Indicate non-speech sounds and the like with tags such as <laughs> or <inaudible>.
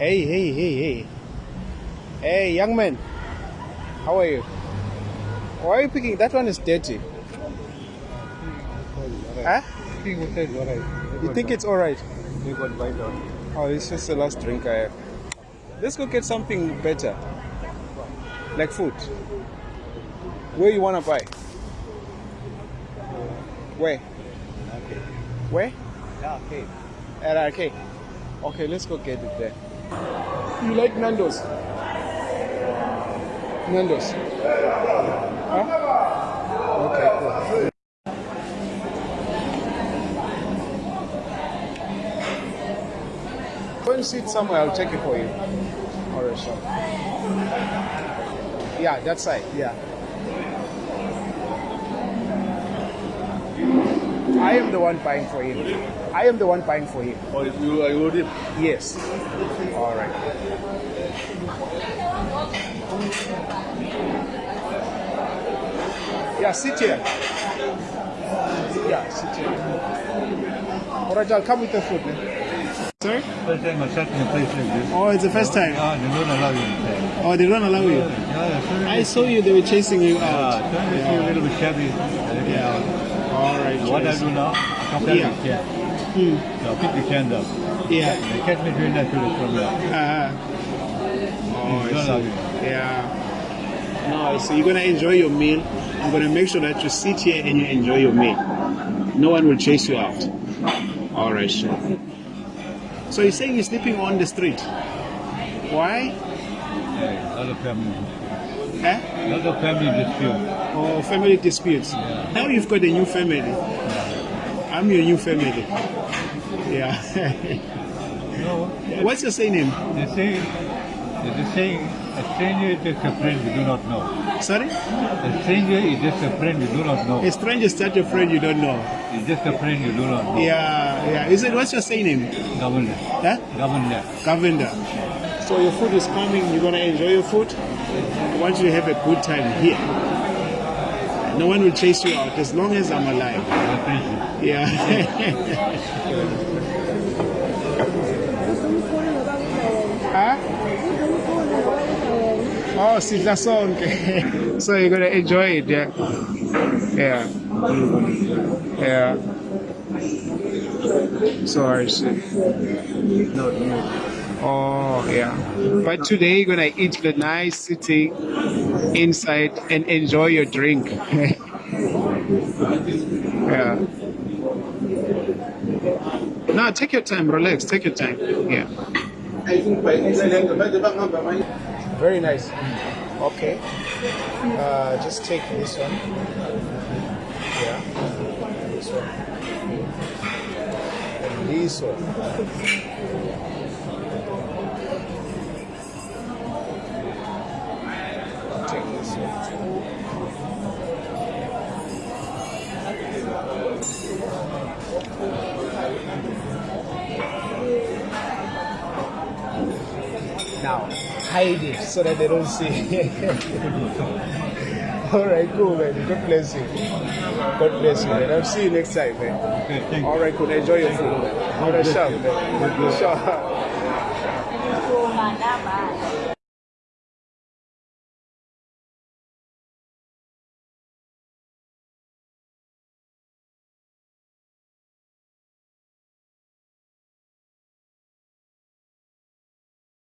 Hey, hey, hey, hey. Hey, young man. How are you? Why are you picking? That one is dirty. Huh? You think it's alright? Oh, it's just the last drink I have. Let's go get something better. Like food. Where you wanna buy? Where? Where? Yeah, okay. At arcade. Okay, let's go get it there. You like Nando's? Nando's. Huh? Okay, cool. Go and sit somewhere, I'll check it for you. Alright, sure. Yeah, that side, yeah. I am the one buying for him. I am the one buying for him. Oh, you, you ordered? Yes. All right. Yeah, sit here. Yeah, sit here. All right, I'll come with the food. Then. Sorry? First time I sat in a place like this. Oh, it's the first time. Ah, they don't allow you inside. Oh, they don't allow you. Yeah. I saw you. They were chasing you Ah, out. trying to see a little bit shabby. Yeah. All right. What I do now, come down Yeah. the chair. Hmm. Now pick the chair up. Yeah. They catch me doing that to the from there. Uh-huh. Oh, I see. Yeah. No, so you're gonna enjoy your meal. I'm gonna make sure that you sit here and you enjoy your meal. No one will chase you out. All right, sure. So you're saying you're sleeping on the street? Why? Yeah, other family. Eh? Other family dispute. Or family disputes? Now you've got a new family. I'm your new family. Yeah. No, What's your surname? they say, they say a stranger is just a friend you do not know. Sorry? A stranger is just a friend you do not know. A stranger is start a friend you don't know. It's just a friend you do not know. Yeah, yeah. Is it what's your surname? Governor. Huh? Governor. Govinda. So your food is coming, you're gonna enjoy your food. I want you to have a good time here. No one will chase you out as long as I'm alive. Thank you. Yeah. <laughs> huh? Oh, Sita song. <laughs> so you're gonna enjoy it, yeah. Yeah. Yeah. So I see. No, no. Oh, yeah. But today you're gonna eat the nice sitting inside and enjoy your drink. <laughs> yeah. No, take your time, relax, take your time. Yeah. Very nice. Okay. Uh, just take this one. Yeah. This one. And this one. Now, hide it so that they don't see. <laughs> All right, cool, man. God bless you. God bless you, man. I'll see you next time, man. Okay, thank you. All right, cool. Enjoy your food, man. All right, sure, man. Sure. <laughs>